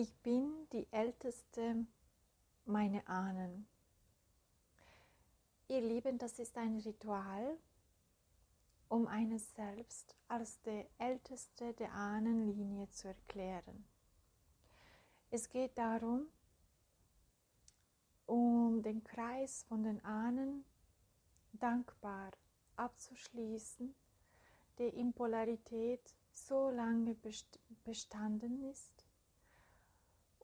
Ich bin die älteste meiner Ahnen. Ihr Lieben, das ist ein Ritual, um eines selbst als der älteste der Ahnenlinie zu erklären. Es geht darum, um den Kreis von den Ahnen dankbar abzuschließen, der in Polarität so lange bestanden ist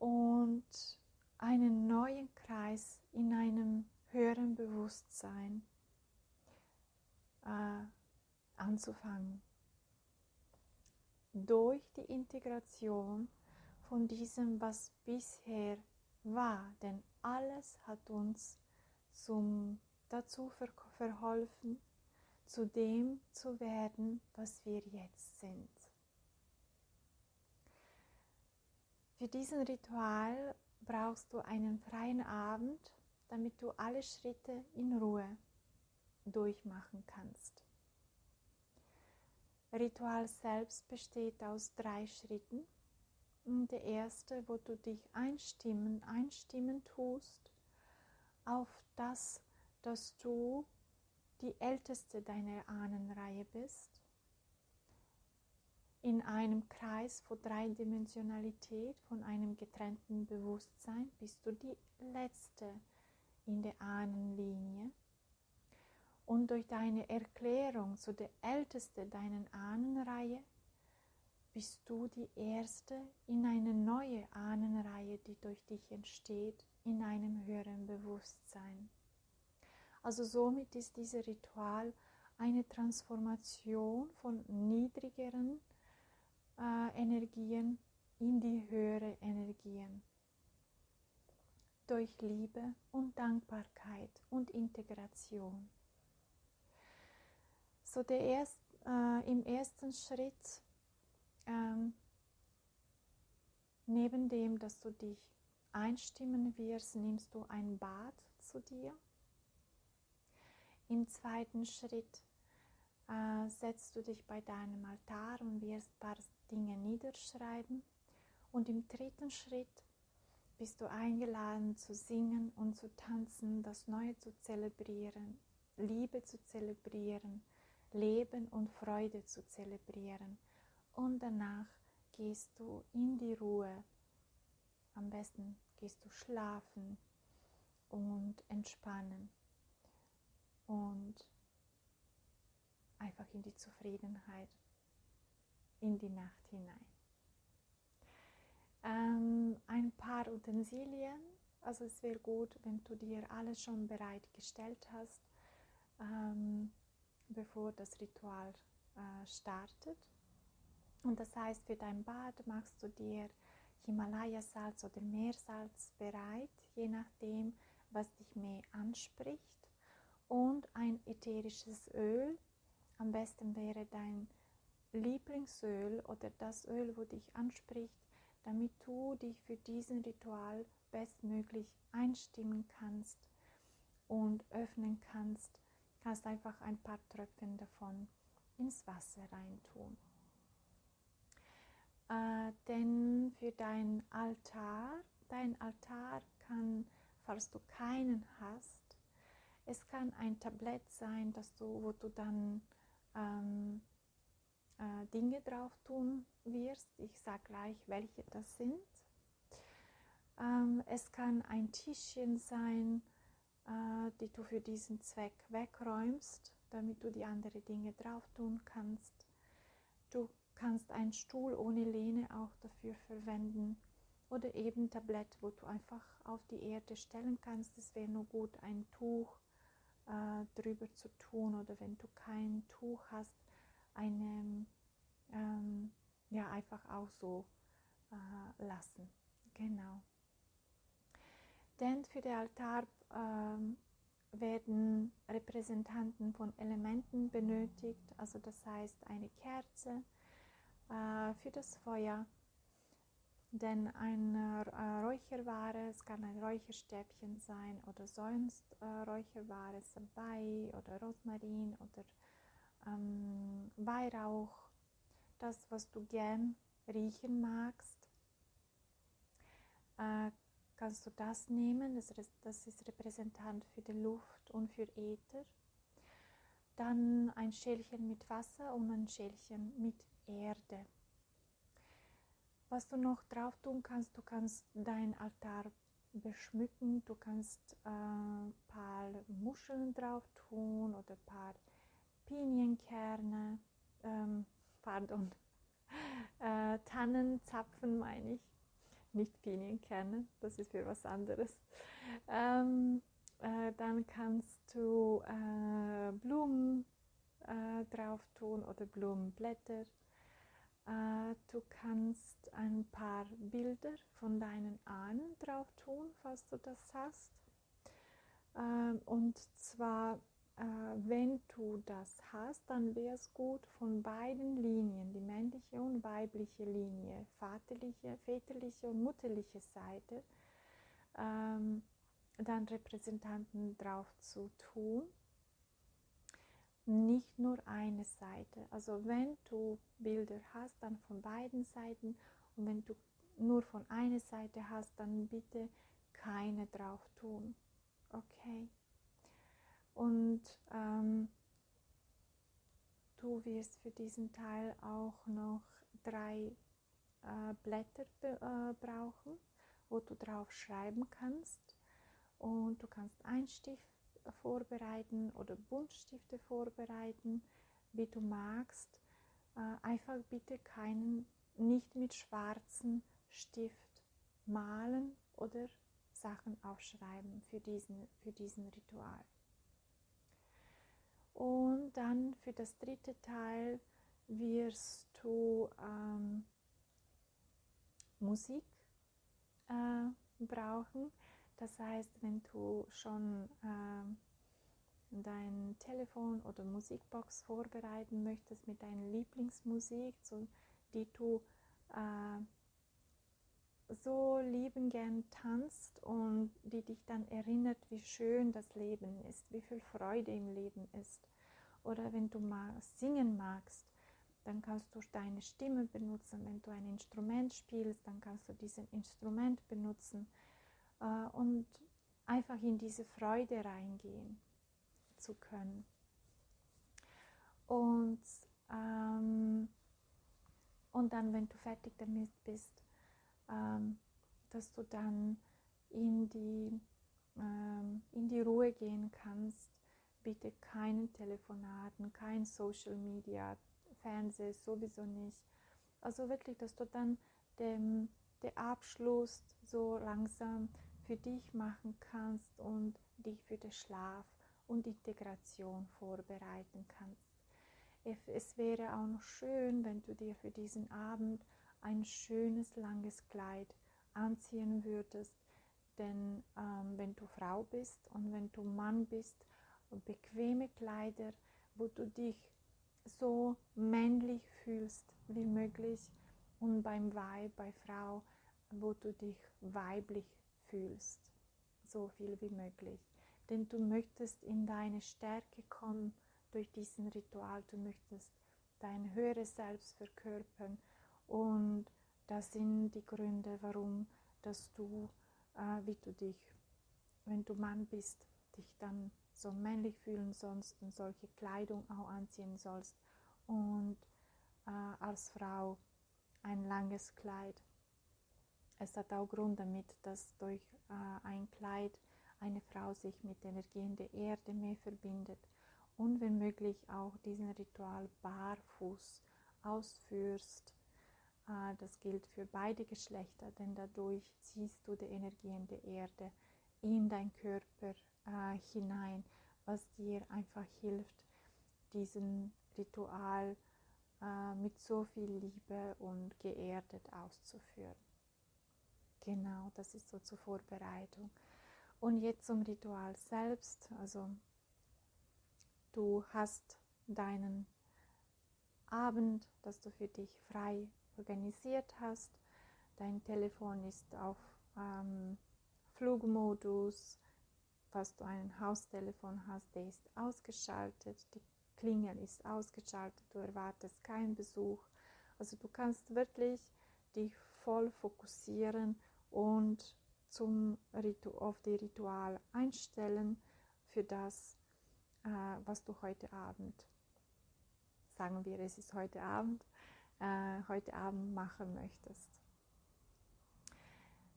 und einen neuen Kreis in einem höheren Bewusstsein äh, anzufangen. Durch die Integration von diesem, was bisher war, denn alles hat uns zum, dazu ver verholfen, zu dem zu werden, was wir jetzt sind. Für diesen Ritual brauchst du einen freien Abend, damit du alle Schritte in Ruhe durchmachen kannst. Ritual selbst besteht aus drei Schritten. Der erste, wo du dich einstimmen, einstimmen tust auf das, dass du die älteste deiner Ahnenreihe bist in einem Kreis von Dreidimensionalität, von einem getrennten Bewusstsein, bist du die letzte in der Ahnenlinie. Und durch deine Erklärung zu der älteste deiner Ahnenreihe bist du die erste in eine neue Ahnenreihe, die durch dich entsteht, in einem höheren Bewusstsein. Also somit ist dieses Ritual eine Transformation von niedrigeren äh, Energien in die höhere Energien. Durch Liebe und Dankbarkeit und Integration. So der erst, äh, im ersten Schritt, ähm, neben dem, dass du dich einstimmen wirst, nimmst du ein Bad zu dir. Im zweiten Schritt äh, setzt du dich bei deinem Altar und wirst Dinge niederschreiben. Und im dritten Schritt bist du eingeladen zu singen und zu tanzen, das Neue zu zelebrieren, Liebe zu zelebrieren, Leben und Freude zu zelebrieren. Und danach gehst du in die Ruhe. Am besten gehst du schlafen und entspannen und einfach in die Zufriedenheit in die Nacht hinein. Ähm, ein paar Utensilien, also es wäre gut, wenn du dir alles schon bereitgestellt hast, ähm, bevor das Ritual äh, startet. Und das heißt, für dein Bad machst du dir Himalaya-Salz oder Meersalz bereit, je nachdem, was dich mehr anspricht. Und ein ätherisches Öl. Am besten wäre dein Lieblingsöl oder das Öl, wo dich anspricht, damit du dich für diesen Ritual bestmöglich einstimmen kannst und öffnen kannst, kannst einfach ein paar Tröpfchen davon ins Wasser reintun. Äh, denn für dein Altar, dein Altar kann, falls du keinen hast, es kann ein Tablett sein, dass du, wo du dann ähm, äh, Dinge drauf tun wirst. Ich sage gleich, welche das sind. Ähm, es kann ein Tischchen sein, äh, die du für diesen Zweck wegräumst, damit du die anderen Dinge drauf tun kannst. Du kannst einen Stuhl ohne Lehne auch dafür verwenden oder eben Tablett, wo du einfach auf die Erde stellen kannst. Es wäre nur gut, ein Tuch äh, drüber zu tun oder wenn du kein Tuch hast, eine, ähm, ja, einfach auch so äh, lassen. Genau. Denn für den Altar ähm, werden Repräsentanten von Elementen benötigt, also das heißt eine Kerze äh, für das Feuer, denn eine äh, Räucherware, es kann ein Räucherstäbchen sein oder sonst äh, Räucherware, Salbei oder Rosmarin oder ähm, Weihrauch, das, was du gern riechen magst. äh, kannst du das nehmen, das, das ist Repräsentant für die Luft und für Äther. Dann ein Schälchen mit Wasser und ein Schälchen mit Erde. Was du noch drauf tun kannst, du kannst dein Altar beschmücken, du kannst ein äh, paar Muscheln drauf tun oder ein paar Pinienkerne, ähm, pardon, äh, Tannenzapfen meine ich, nicht Pinienkerne, das ist für was anderes. Ähm, äh, dann kannst du äh, Blumen äh, drauf tun oder Blumenblätter. Äh, du kannst ein paar Bilder von deinen Ahnen drauf tun, falls du das hast. Ähm, und zwar wenn du das hast, dann wäre es gut von beiden Linien, die männliche und weibliche Linie, vaterliche, väterliche und mutterliche Seite, ähm, dann Repräsentanten drauf zu tun. Nicht nur eine Seite. Also wenn du Bilder hast, dann von beiden Seiten und wenn du nur von einer Seite hast, dann bitte keine drauf tun. Okay? Und ähm, du wirst für diesen Teil auch noch drei äh, Blätter äh, brauchen, wo du drauf schreiben kannst. Und du kannst einen Stift vorbereiten oder Buntstifte vorbereiten, wie du magst. Äh, einfach bitte keinen, nicht mit schwarzem Stift malen oder Sachen aufschreiben für diesen, für diesen Ritual. Und dann für das dritte Teil wirst du ähm, Musik äh, brauchen. Das heißt, wenn du schon äh, dein Telefon oder Musikbox vorbereiten möchtest mit deiner Lieblingsmusik, so, die du äh, so lieben gern tanzt und die dich dann erinnert, wie schön das Leben ist, wie viel Freude im Leben ist. Oder wenn du mal singen magst, dann kannst du deine Stimme benutzen. Wenn du ein Instrument spielst, dann kannst du dieses Instrument benutzen äh, und einfach in diese Freude reingehen zu können. Und, ähm, und dann, wenn du fertig damit bist, ähm, dass du dann in die, ähm, in die Ruhe gehen kannst. Bitte keine Telefonaten, kein Social Media, Fernseh sowieso nicht. Also wirklich, dass du dann den, den Abschluss so langsam für dich machen kannst und dich für den Schlaf und Integration vorbereiten kannst. Es wäre auch noch schön, wenn du dir für diesen Abend ein schönes langes Kleid anziehen würdest. Denn ähm, wenn du Frau bist und wenn du Mann bist, bequeme Kleider, wo du dich so männlich fühlst wie möglich und beim Weib, bei Frau, wo du dich weiblich fühlst, so viel wie möglich. Denn du möchtest in deine Stärke kommen durch diesen Ritual, du möchtest dein höheres Selbst verkörpern und das sind die Gründe, warum, dass du, äh, wie du dich, wenn du Mann bist, dich dann so männlich fühlen sollst und solche Kleidung auch anziehen sollst und äh, als Frau ein langes Kleid. Es hat auch Grund damit, dass durch äh, ein Kleid eine Frau sich mit Energien der Erde mehr verbindet und wenn möglich auch diesen Ritual barfuß ausführst das gilt für beide Geschlechter, denn dadurch ziehst du die Energien der Erde in dein Körper äh, hinein, was dir einfach hilft, diesen Ritual äh, mit so viel Liebe und geerdet auszuführen. Genau, das ist so zur Vorbereitung. Und jetzt zum Ritual selbst. Also du hast deinen Abend, dass du für dich frei organisiert hast. Dein Telefon ist auf ähm, Flugmodus. Falls du ein Haustelefon hast, der ist ausgeschaltet. Die Klingel ist ausgeschaltet. Du erwartest keinen Besuch. Also du kannst wirklich dich voll fokussieren und zum Ritu auf die Ritual einstellen für das, äh, was du heute Abend, sagen wir, es ist heute Abend, äh, heute Abend machen möchtest.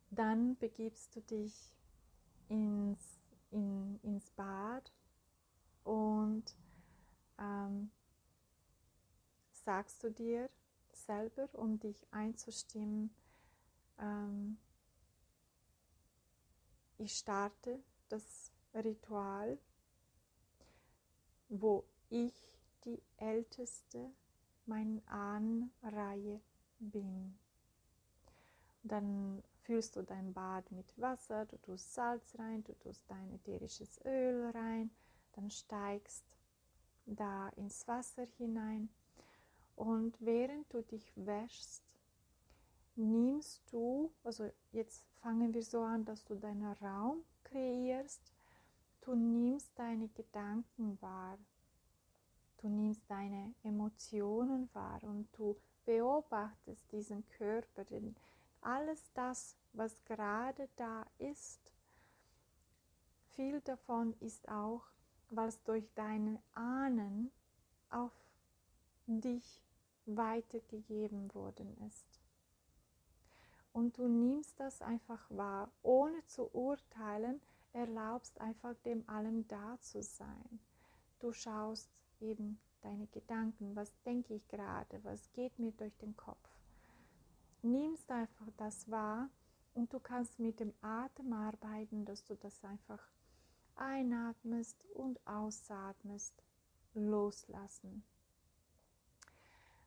Dann begibst du dich ins, in, ins Bad und ähm, sagst du dir selber, um dich einzustimmen, ähm, ich starte das Ritual, wo ich die älteste meiner Ahnenreihe bin. Dann füllst du dein Bad mit Wasser, du tust Salz rein, du tust dein ätherisches Öl rein, dann steigst da ins Wasser hinein und während du dich wäschst, nimmst du, also jetzt fangen wir so an, dass du deinen Raum kreierst, du nimmst deine Gedanken wahr, du nimmst deine Emotionen wahr und du beobachtest diesen Körper, denn alles das, was gerade da ist, viel davon ist auch, was durch deine Ahnen auf dich weitergegeben worden ist. Und du nimmst das einfach wahr, ohne zu urteilen, erlaubst einfach dem allem da zu sein. Du schaust eben deine Gedanken, was denke ich gerade, was geht mir durch den Kopf. Nimmst einfach das wahr und du kannst mit dem Atem arbeiten, dass du das einfach einatmest und ausatmest, loslassen.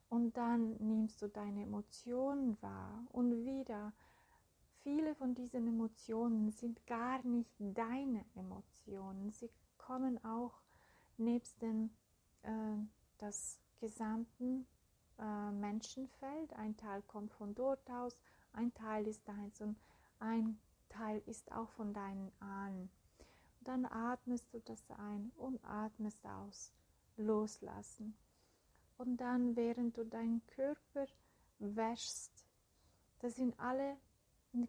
Und dann nimmst du deine Emotionen wahr und wieder, viele von diesen Emotionen sind gar nicht deine Emotionen. Sie kommen auch nebst dem äh, das gesamten äh, Menschenfeld. Ein Teil kommt von dort aus, ein Teil ist deins und ein Teil ist auch von deinen Ahnen. Dann atmest du das ein und atmest aus. Loslassen. Und dann, während du deinen Körper wäschst, das sind alle,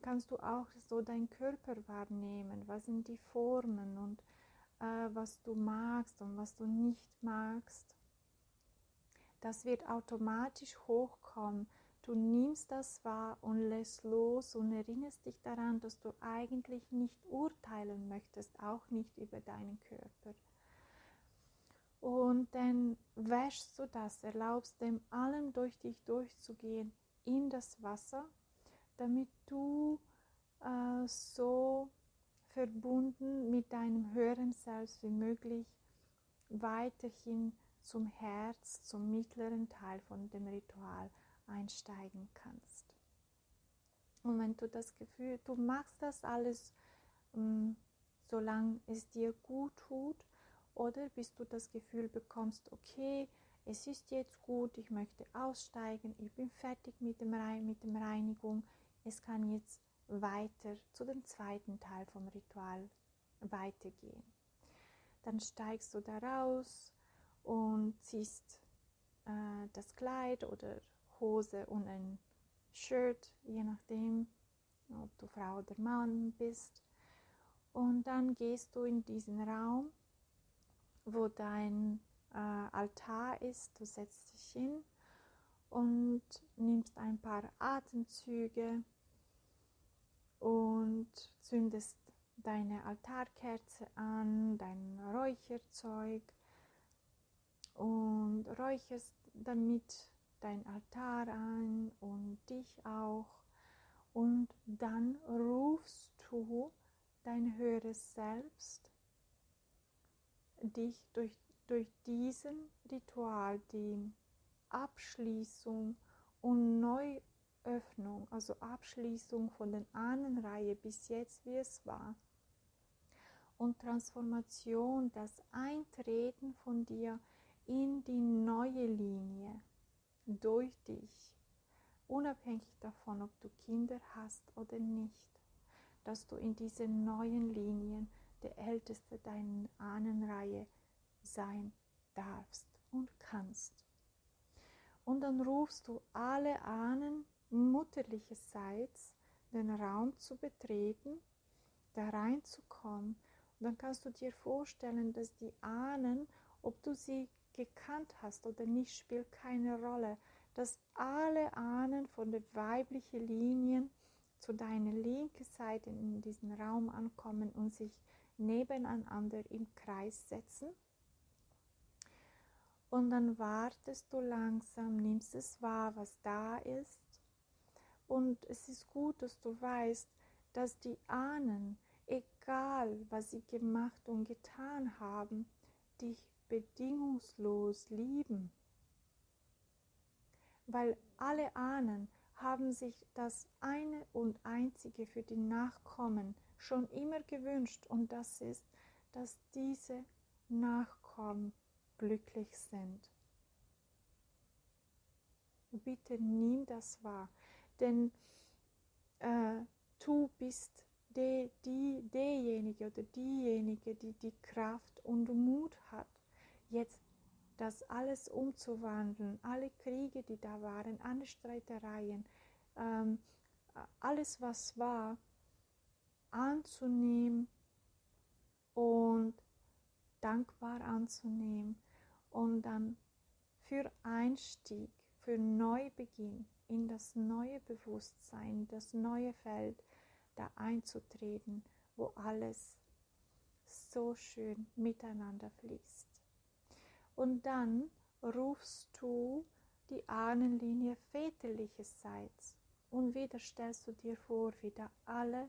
kannst du auch so deinen Körper wahrnehmen. Was sind die Formen und was du magst und was du nicht magst. Das wird automatisch hochkommen. Du nimmst das wahr und lässt los und erinnerst dich daran, dass du eigentlich nicht urteilen möchtest, auch nicht über deinen Körper. Und dann wäschst du das, erlaubst dem allem durch dich durchzugehen in das Wasser, damit du äh, so verbunden mit deinem höheren Selbst wie möglich weiterhin zum Herz, zum mittleren Teil von dem Ritual einsteigen kannst. Und wenn du das Gefühl, du machst das alles, ähm, solange es dir gut tut, oder bis du das Gefühl bekommst, okay, es ist jetzt gut, ich möchte aussteigen, ich bin fertig mit, dem Rein mit der Reinigung, es kann jetzt weiter zu dem zweiten Teil vom Ritual weitergehen. Dann steigst du da raus und ziehst äh, das Kleid oder Hose und ein Shirt, je nachdem, ob du Frau oder Mann bist. Und dann gehst du in diesen Raum wo dein äh, Altar ist. Du setzt dich hin und nimmst ein paar Atemzüge und zündest deine Altarkerze an, dein Räucherzeug und räucherst damit dein Altar an und dich auch. Und dann rufst du dein höheres Selbst dich durch, durch diesen Ritual, die Abschließung und Neuöffnung, also Abschließung von der Ahnenreihe bis jetzt, wie es war, und Transformation, das Eintreten von dir in die neue Linie durch dich, unabhängig davon, ob du Kinder hast oder nicht, dass du in diese neuen Linien der Älteste deiner Ahnenreihe sein darfst und kannst. Und dann rufst du alle Ahnen mutterlicherseits den Raum zu betreten, da reinzukommen. Und dann kannst du dir vorstellen, dass die Ahnen, ob du sie gekannt hast oder nicht, spielt keine Rolle, dass alle Ahnen von den weiblichen Linien zu deiner linken Seite in diesen Raum ankommen und sich nebeneinander im Kreis setzen. Und dann wartest du langsam, nimmst es wahr, was da ist. Und es ist gut, dass du weißt, dass die Ahnen, egal was sie gemacht und getan haben, dich bedingungslos lieben. Weil alle Ahnen haben sich das eine und einzige für die Nachkommen schon immer gewünscht und das ist, dass diese Nachkommen glücklich sind. Bitte nimm das wahr, denn äh, du bist de, die, derjenige oder diejenige, die die Kraft und Mut hat, jetzt das alles umzuwandeln, alle Kriege, die da waren, alle Streitereien, ähm, alles, was war, anzunehmen und dankbar anzunehmen und dann für Einstieg, für Neubeginn in das neue Bewusstsein, das neue Feld da einzutreten, wo alles so schön miteinander fließt. Und dann rufst du die Ahnenlinie väterlicherseits und wieder stellst du dir vor, wie da alle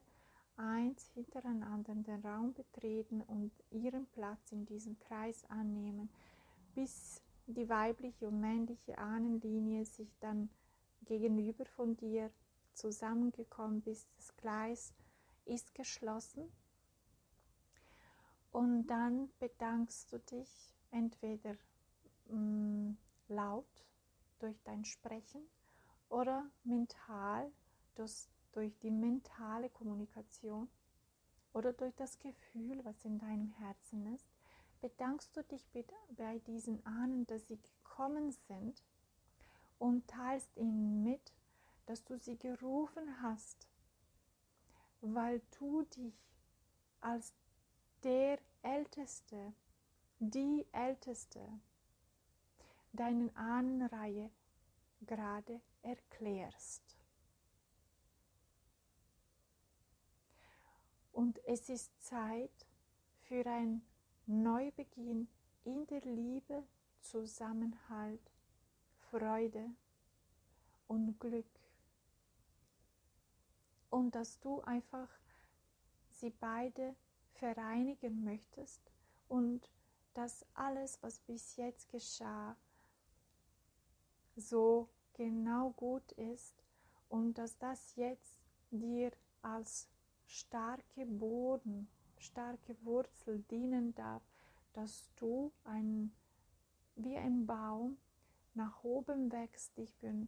eins hintereinander den Raum betreten und ihren Platz in diesem Kreis annehmen, bis die weibliche und männliche Ahnenlinie sich dann gegenüber von dir zusammengekommen bist. Das Gleis ist geschlossen. Und dann bedankst du dich entweder mh, mm, laut durch dein Sprechen oder mental durch, durch die mentale Kommunikation oder durch das Gefühl, was in deinem Herzen ist, bedankst du dich bei diesen Ahnen, dass sie gekommen sind und teilst ihnen mit, dass du sie gerufen hast, weil du dich als der Älteste, die Älteste deinen Ahnenreihe gerade erklärst. Und es ist Zeit für ein Neubeginn in der Liebe, Zusammenhalt, Freude und Glück. Und dass du einfach sie beide vereinigen möchtest und dass alles, was bis jetzt geschah, so genau gut ist und dass das jetzt dir als starke Boden, starke Wurzel dienen darf, dass du ein, wie ein Baum nach oben wächst, dich für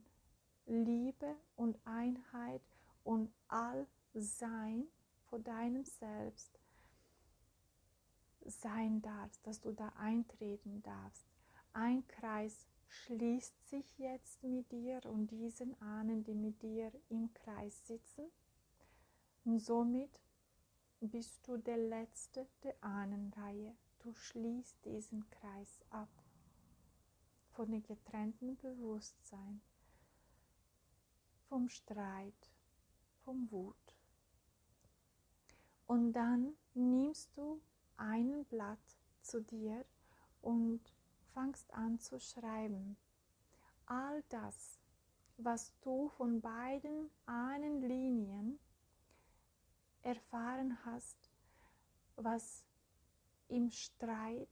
Liebe und Einheit und Allsein vor deinem Selbst sein darfst, dass du da eintreten darfst. Ein Kreis schließt sich jetzt mit dir und diesen Ahnen, die mit dir im Kreis sitzen. Und somit bist du der Letzte der Ahnenreihe. Du schließt diesen Kreis ab von dem getrennten Bewusstsein, vom Streit, vom Wut. Und dann nimmst du ein Blatt zu dir und fangst an zu schreiben. All das, was du von beiden Ahnenlinien erfahren hast, was im Streit,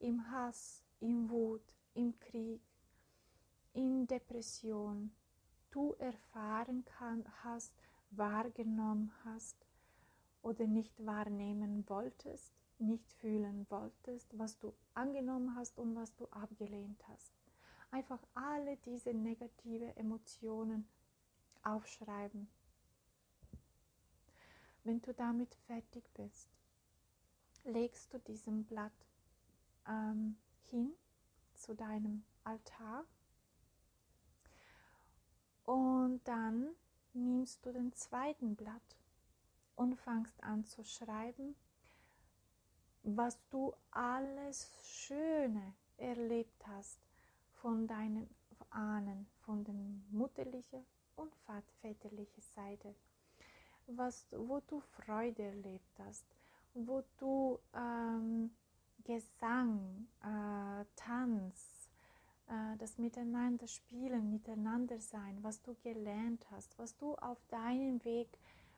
im Hass, im Wut, im Krieg, in Depression du erfahren kann, hast, wahrgenommen hast oder nicht wahrnehmen wolltest, nicht fühlen wolltest, was du angenommen hast und was du abgelehnt hast. Einfach alle diese negative Emotionen aufschreiben. Wenn du damit fertig bist, legst du diesen Blatt ähm, hin zu deinem Altar. Und dann nimmst du den zweiten Blatt und fangst an zu schreiben, was du alles Schöne erlebt hast von deinen Ahnen, von der mutterlichen und väterlichen Seite, was, wo du Freude erlebt hast, wo du ähm, Gesang, äh, Tanz, äh, das Miteinander spielen, miteinander sein, was du gelernt hast, was du auf deinem Weg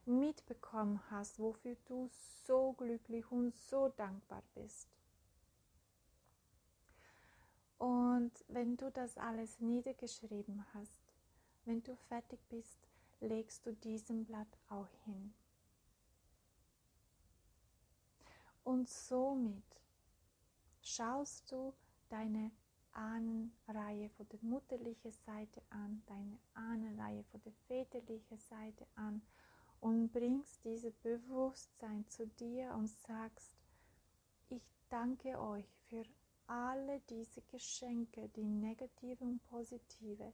mitbekommen hast, wofür du so glücklich und so dankbar bist. Und wenn du das alles niedergeschrieben hast, wenn du fertig bist, legst du diesen Blatt auch hin. Und somit schaust du deine Ahnenreihe von der mutterlichen Seite an, deine Ahnenreihe von der väterlichen Seite an und bringst dieses Bewusstsein zu dir und sagst, ich danke euch für alle diese Geschenke, die negative und positive,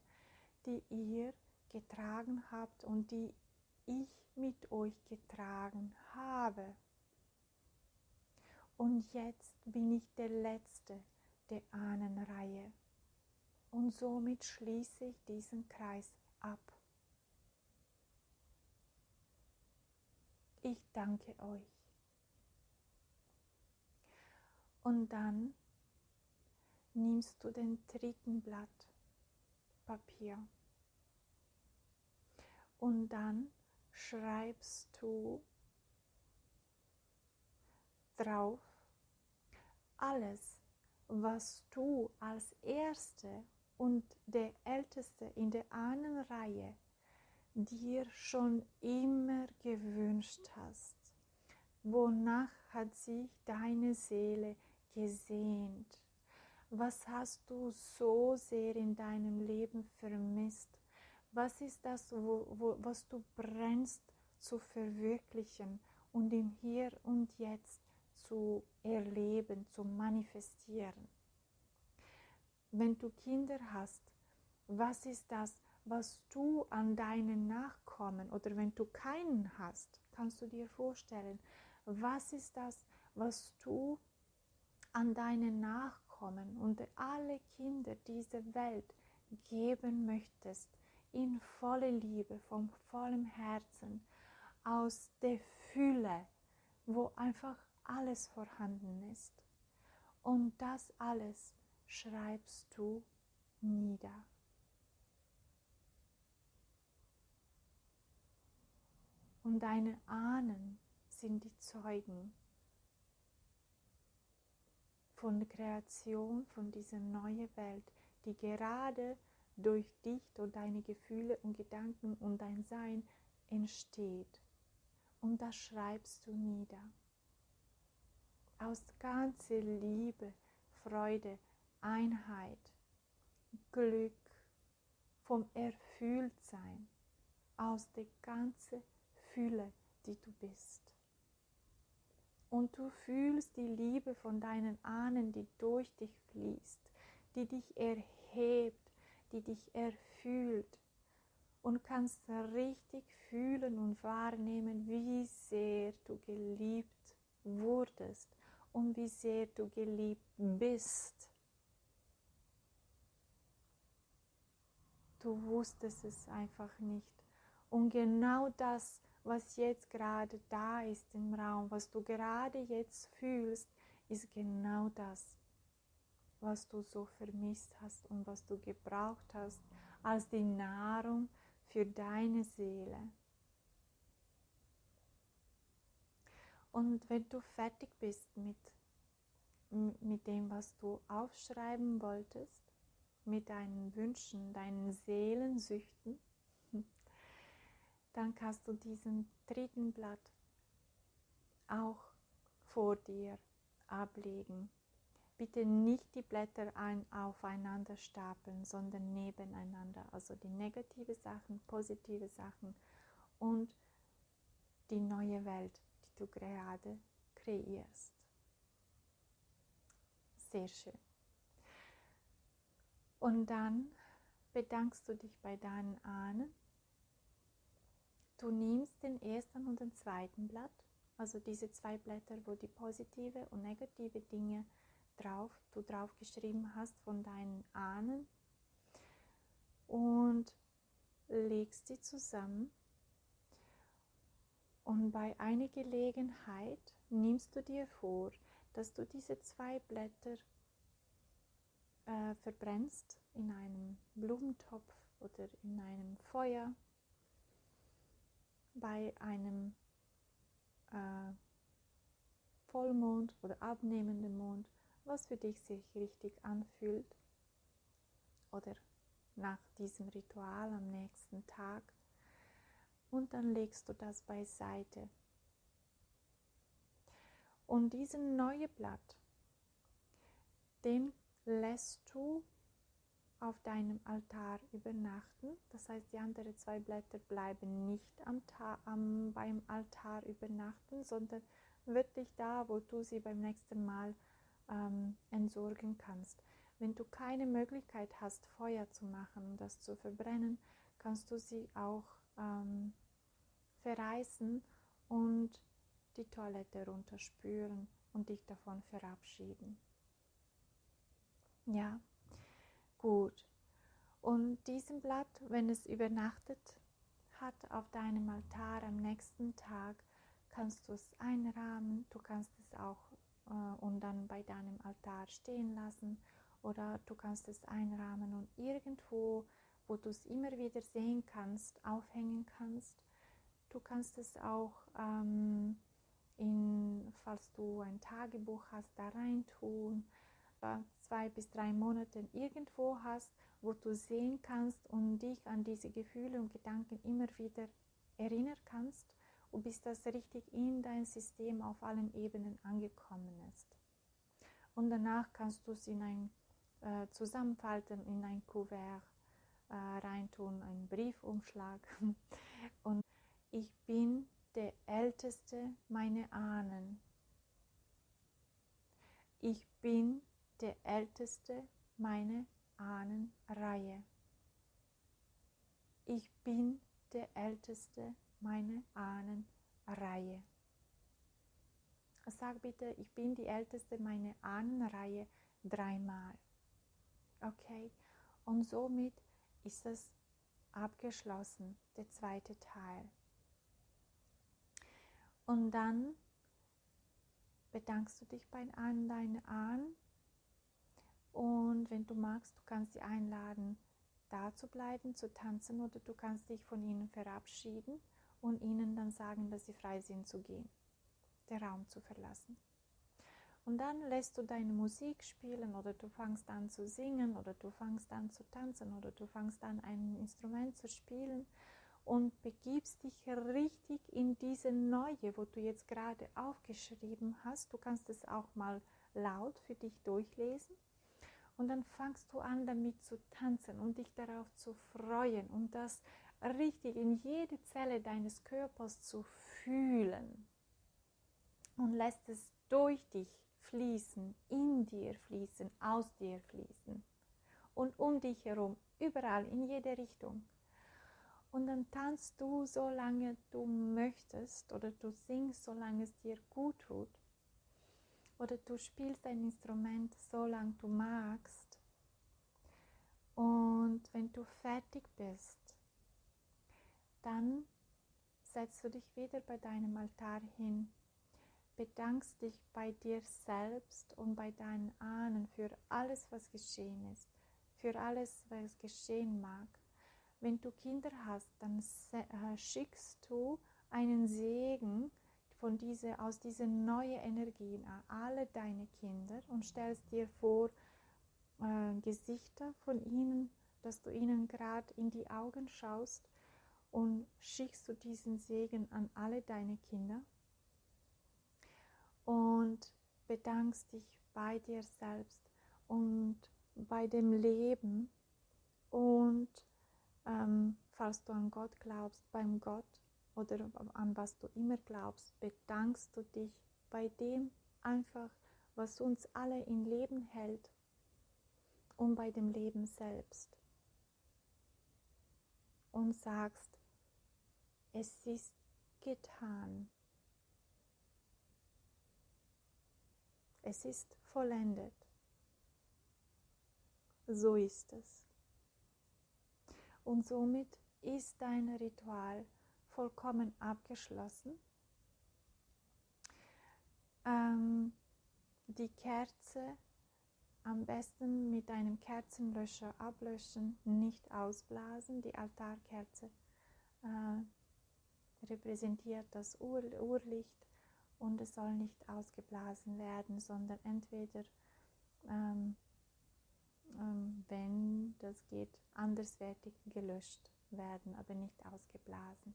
die ihr getragen habt und die ich mit euch getragen habe. Und jetzt bin ich der Letzte der Ahnenreihe. Und somit schließe ich diesen Kreis ab. Ich danke euch. Und dann nimmst du den dritten Blatt Papier und dann schreibst du drauf alles, was du als Erste und der Älteste in der Ahnenreihe dir schon immer gewünscht hast. Wonach hat sich deine Seele gesehnt? Was hast du so sehr in deinem Leben vermisst? Was ist das, wo, wo, was du brennst zu verwirklichen und im Hier und Jetzt zu erleben, zu manifestieren? Wenn du Kinder hast, was ist das, was du an deinen Nachkommen oder wenn du keinen hast, kannst du dir vorstellen, was ist das, was du an deinen Nachkommen und alle Kinder dieser Welt geben möchtest, in volle Liebe, von vollem Herzen, aus der Fülle, wo einfach alles vorhanden ist. Und das alles schreibst du nieder. Und deine Ahnen sind die Zeugen von der Kreation, von dieser neuen Welt, die gerade durch dich und deine Gefühle und Gedanken und dein Sein entsteht. Und das schreibst du nieder. Aus ganzer Liebe, Freude, Einheit, Glück, vom Erfülltsein, aus der ganzen Fülle, die du bist. Und du fühlst die Liebe von deinen Ahnen, die durch dich fließt, die dich erhebt, die dich erfüllt und kannst richtig fühlen und wahrnehmen, wie sehr du geliebt wurdest und wie sehr du geliebt bist. Du wusstest es einfach nicht. Und genau das was jetzt gerade da ist im Raum, was du gerade jetzt fühlst, ist genau das, was du so vermisst hast und was du gebraucht hast als die Nahrung für deine Seele. Und wenn du fertig bist mit, mit dem, was du aufschreiben wolltest, mit deinen Wünschen, deinen Seelensüchten, dann kannst du diesen dritten Blatt auch vor dir ablegen. Bitte nicht die Blätter ein, aufeinander stapeln, sondern nebeneinander. Also die negative Sachen, positive Sachen und die neue Welt, du gerade kreierst. Sehr schön. Und dann bedankst du dich bei deinen Ahnen den ersten und den zweiten Blatt, also diese zwei Blätter, wo die positive und negative Dinge drauf, du drauf geschrieben hast von deinen Ahnen und legst sie zusammen und bei einer Gelegenheit nimmst du dir vor, dass du diese zwei Blätter äh, verbrennst in einem Blumentopf oder in einem Feuer, bei einem äh, Vollmond oder abnehmenden Mond, was für dich sich richtig anfühlt oder nach diesem Ritual am nächsten Tag und dann legst du das beiseite. Und diesen neuen Blatt, den lässt du auf deinem Altar übernachten. Das heißt, die anderen zwei Blätter bleiben nicht am, am, beim Altar übernachten, sondern wirklich da, wo du sie beim nächsten Mal ähm, entsorgen kannst. Wenn du keine Möglichkeit hast, Feuer zu machen und das zu verbrennen, kannst du sie auch ähm, verreißen und die Toilette runterspüren und dich davon verabschieden. Ja, gut. Und diesem Blatt, wenn es übernachtet hat auf deinem Altar am nächsten Tag, kannst du es einrahmen. Du kannst es auch äh, und dann bei deinem Altar stehen lassen oder du kannst es einrahmen und irgendwo, wo du es immer wieder sehen kannst, aufhängen kannst. Du kannst es auch ähm, in, falls du ein Tagebuch hast, da reintun, zwei bis drei Monate irgendwo hast, wo du sehen kannst und dich an diese Gefühle und Gedanken immer wieder erinnern kannst und bis das richtig in dein System auf allen Ebenen angekommen ist. Und danach kannst du es in ein äh, zusammenfalten, in ein Kuvert äh, reintun, einen Briefumschlag. Und ich bin der Älteste meiner Ahnen. Ich bin der Älteste meiner Ahnenreihe. Ich bin der Älteste meiner Ahnenreihe. Sag bitte, ich bin die Älteste meiner Ahnenreihe dreimal. Okay? Und somit ist es abgeschlossen, der zweite Teil. Und dann bedankst du dich bei an deinen Ahnen und wenn du magst, du kannst sie einladen, da zu bleiben, zu tanzen oder du kannst dich von ihnen verabschieden und ihnen dann sagen, dass sie frei sind zu gehen, den Raum zu verlassen. Und dann lässt du deine Musik spielen oder du fangst an zu singen oder du fangst an zu tanzen oder du fangst an ein Instrument zu spielen und begibst dich richtig in diese neue, wo du jetzt gerade aufgeschrieben hast. Du kannst es auch mal laut für dich durchlesen. Und dann fangst du an, damit zu tanzen und dich darauf zu freuen und das richtig in jede Zelle deines Körpers zu fühlen. Und lässt es durch dich fließen, in dir fließen, aus dir fließen und um dich herum, überall, in jede Richtung. Und dann tanzt du, solange du möchtest, oder du singst, solange es dir gut tut. Oder du spielst ein Instrument, solange du magst. Und wenn du fertig bist, dann setzt du dich wieder bei deinem Altar hin, bedankst dich bei dir selbst und bei deinen Ahnen für alles, was geschehen ist, für alles, was geschehen mag wenn du Kinder hast, dann äh, schickst du einen Segen von diese, aus diesen neuen Energien an alle deine Kinder und stellst dir vor äh, Gesichter von ihnen, dass du ihnen gerade in die Augen schaust und schickst du diesen Segen an alle deine Kinder und bedankst dich bei dir selbst und bei dem Leben und ähm, falls du an Gott glaubst, beim Gott oder an was du immer glaubst, bedankst du dich bei dem einfach, was uns alle im Leben hält und bei dem Leben selbst. Und sagst, es ist getan. Es ist vollendet. So ist es. Und somit ist dein Ritual vollkommen abgeschlossen. Ähm, die Kerze am besten mit einem Kerzenlöscher ablöschen, nicht ausblasen. Die Altarkerze äh, repräsentiert das Ur Urlicht und es soll nicht ausgeblasen werden, sondern entweder, ähm, wenn das geht, anderswertig gelöscht werden, aber nicht ausgeblasen.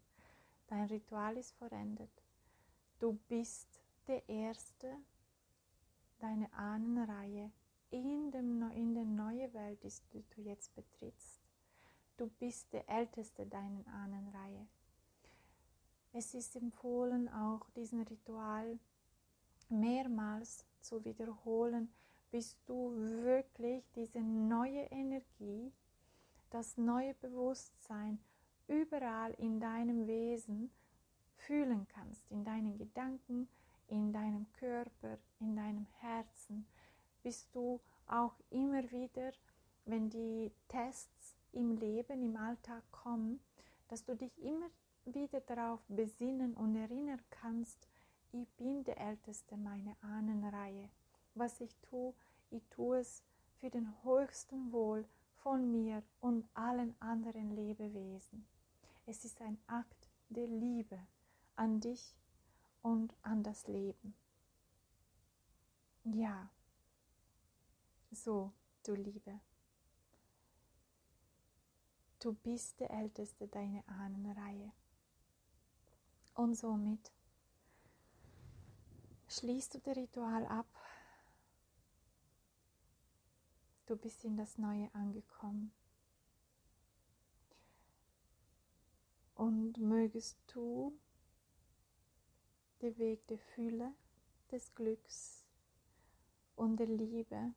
Dein Ritual ist vollendet. Du bist der Erste, deine Ahnenreihe in, dem, in der neuen Welt, die du jetzt betrittst. Du bist der Älteste deiner Ahnenreihe. Es ist empfohlen, auch diesen Ritual mehrmals zu wiederholen, bis du wirklich diese neue Energie, das neue Bewusstsein überall in deinem Wesen fühlen kannst, in deinen Gedanken, in deinem Körper, in deinem Herzen, bist du auch immer wieder, wenn die Tests im Leben, im Alltag kommen, dass du dich immer wieder darauf besinnen und erinnern kannst, ich bin der Älteste meiner Ahnenreihe. Was ich tue, ich tue es für den höchsten Wohl von mir und allen anderen Lebewesen. Es ist ein Akt der Liebe an dich und an das Leben. Ja, so, du Liebe. Du bist der Älteste deiner Ahnenreihe. Und somit schließt du das Ritual ab. Du bist in das Neue angekommen. Und mögest du den Weg der Fülle, des Glücks und der Liebe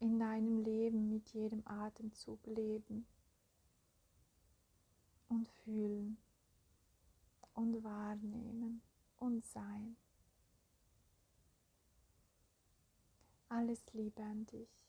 in deinem Leben mit jedem Atemzug leben und fühlen und wahrnehmen und sein. Alles Liebe an dich.